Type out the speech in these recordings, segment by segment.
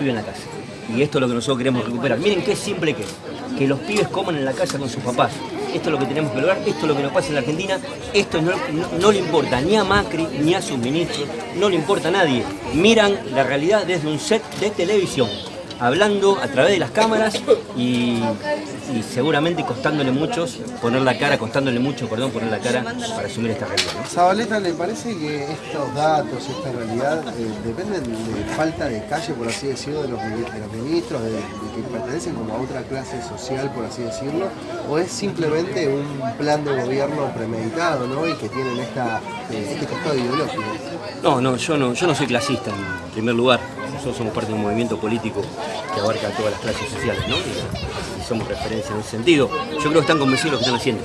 pibes en la casa. Y esto es lo que nosotros queremos recuperar. Miren qué simple que es. Que los pibes coman en la casa con sus papás. Esto es lo que tenemos que lograr, esto es lo que nos pasa en la Argentina. Esto no, no le importa ni a Macri ni a sus ministros, no le importa a nadie. Miran la realidad desde un set de televisión hablando a través de las cámaras y, seguramente costándole muchos poner la cara, costándole mucho, perdón, poner la cara para asumir esta realidad. ¿no? Zabaleta, ¿le parece que estos datos, esta realidad, eh, dependen de falta de calle, por así decirlo, de los, ministros, de, que pertenecen como a otra clase social, por así decirlo, o es simplemente un plan de gobierno premeditado, ¿no? Y que tienen esta, eh, este costado ideológico? No, no, yo no, yo no soy clasista en primer lugar nosotros somos parte de un movimiento político que abarca todas las clases sociales, ¿no? Y, somos referencia en ese sentido. Yo creo que están convencidos de lo que están haciendo.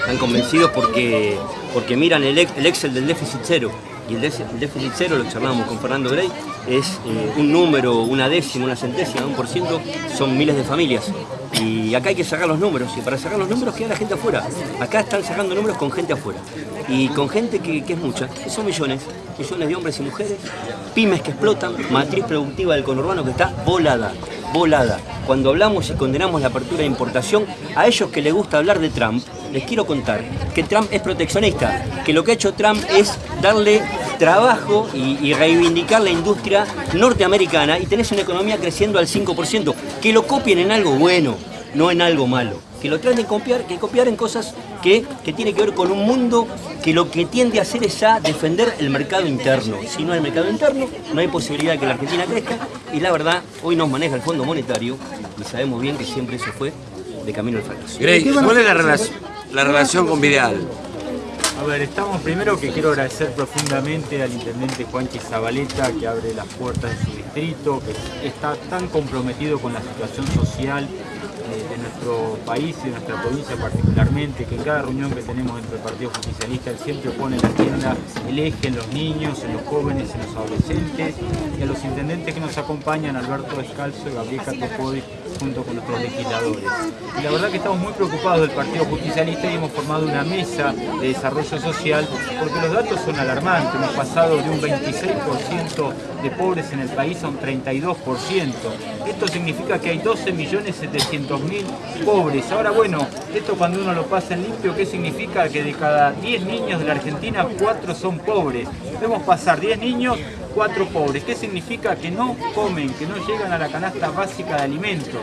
Están convencidos porque, porque miran el, Excel del déficit cero. Y el déficit cero, lo charlábamos con Fernando Grey, es eh, un número, una décima, una centésima, un por ciento, son miles de familias. Y acá hay que sacar los números, y para sacar los números queda la gente afuera. Acá están sacando números con gente afuera. Y con gente que, es mucha, que son millones, millones de hombres y mujeres, pymes que explotan, matriz productiva del conurbano que está volada, volada. Cuando hablamos y condenamos la apertura de importación, a ellos que les gusta hablar de Trump, les quiero contar que Trump es proteccionista, que lo que ha hecho Trump es darle trabajo y, reivindicar la industria norteamericana y tenés una economía creciendo al 5%. Que lo copien en algo bueno, no en algo malo. Que lo traten de copiar, que copiar en cosas que, que tiene que ver con un mundo que lo que tiende a hacer es a defender el mercado interno. Si no hay mercado interno, no hay posibilidad de que la Argentina crezca y la verdad, hoy nos maneja el Fondo Monetario y sabemos bien que siempre eso fue de camino al fracaso. ¿cuál es la, la relación con Vidal? A ver, estamos primero que quiero agradecer profundamente al intendente Juanchi Zabaleta que abre las puertas de su distrito, que está tan comprometido con la situación social eh, de nuestro país y de nuestra provincia particularmente, que en cada reunión que tenemos entre el Partido Justicialista él siempre pone en la agenda el eje en los niños, en los jóvenes, en los adolescentes y a los intendentes que nos acompañan, Alberto Descalzo y Gabriel Catopodi, junto con nuestros legisladores. Y la verdad que estamos muy preocupados del Partido Justicialista y hemos formado una mesa de desarrollo social porque los datos son alarmantes. Hemos pasado de un 26% de pobres en el país a un 32%. Esto significa que hay 12.700.000 pobres. Ahora bueno, esto cuando uno lo pasa en limpio, ¿qué significa? Que de cada 10 niños de la Argentina, 4 son pobres. Debemos pasar 10 niños cuatro pobres. ¿Qué significa? Que no comen, que no llegan a la canasta básica de alimentos.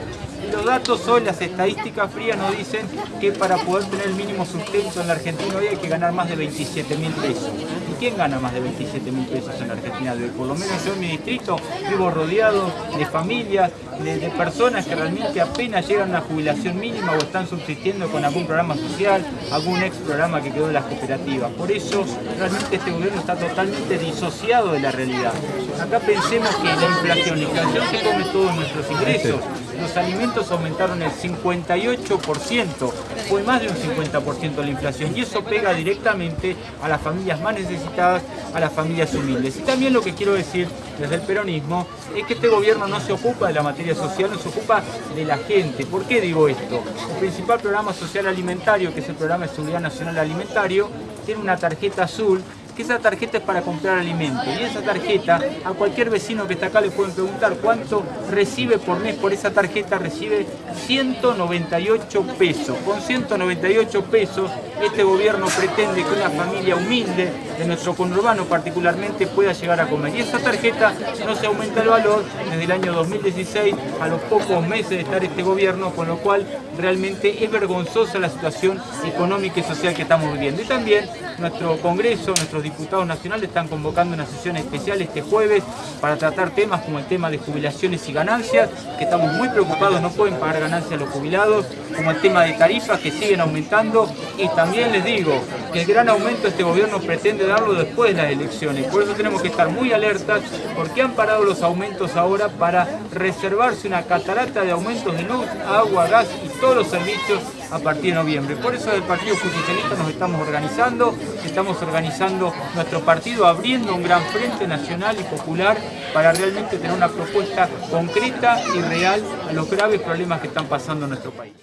Los datos hoy, las estadísticas frías nos dicen que para poder tener el mínimo sustento en la Argentina hoy hay que ganar más de 27 mil pesos. ¿Y quién gana más de 27 mil pesos en la Argentina? Por lo menos yo en mi distrito vivo rodeado de familias, de, de, personas que realmente apenas llegan a una jubilación mínima o están subsistiendo con algún programa social, algún ex programa que quedó en las cooperativas. Por eso realmente este gobierno está totalmente disociado de la realidad. Acá pensemos que la inflación, la inflación se come todos nuestros ingresos. Los alimentos aumentaron el 58%, fue más de un 50% la inflación y eso pega directamente a las familias más necesitadas, a las familias humildes. Y también lo que quiero decir desde el peronismo es que este gobierno no se ocupa de la materia social, no se ocupa de la gente. ¿Por qué digo esto? El principal programa social alimentario, que es el programa de seguridad nacional alimentario, tiene una tarjeta azul que esa tarjeta es para comprar alimentos y esa tarjeta a cualquier vecino que está acá le pueden preguntar cuánto recibe por mes por esa tarjeta, recibe 198 pesos. Con 198 pesos este gobierno pretende que una familia humilde de nuestro conurbano particularmente pueda llegar a comer. Y esa tarjeta no se aumenta el valor desde el año 2016 a los pocos meses de estar este gobierno, con lo cual realmente es vergonzosa la situación económica y social que estamos viviendo. Y también nuestro Congreso, nuestros diputados nacionales están convocando una sesión especial este jueves para tratar temas como el tema de jubilaciones y ganancias, que estamos muy preocupados, no pueden pagar ganancias los jubilados, como el tema de tarifas que siguen aumentando y les digo que el gran aumento este gobierno pretende darlo después de las elecciones, por eso tenemos que estar muy alertas porque han parado los aumentos ahora para reservarse una catarata de aumentos de luz, agua, gas y todos los servicios a partir de noviembre. Por eso del Partido Justicialista nos estamos organizando, estamos organizando nuestro partido, abriendo un gran frente nacional y popular para realmente tener una propuesta concreta y real a los graves problemas que están pasando en nuestro país.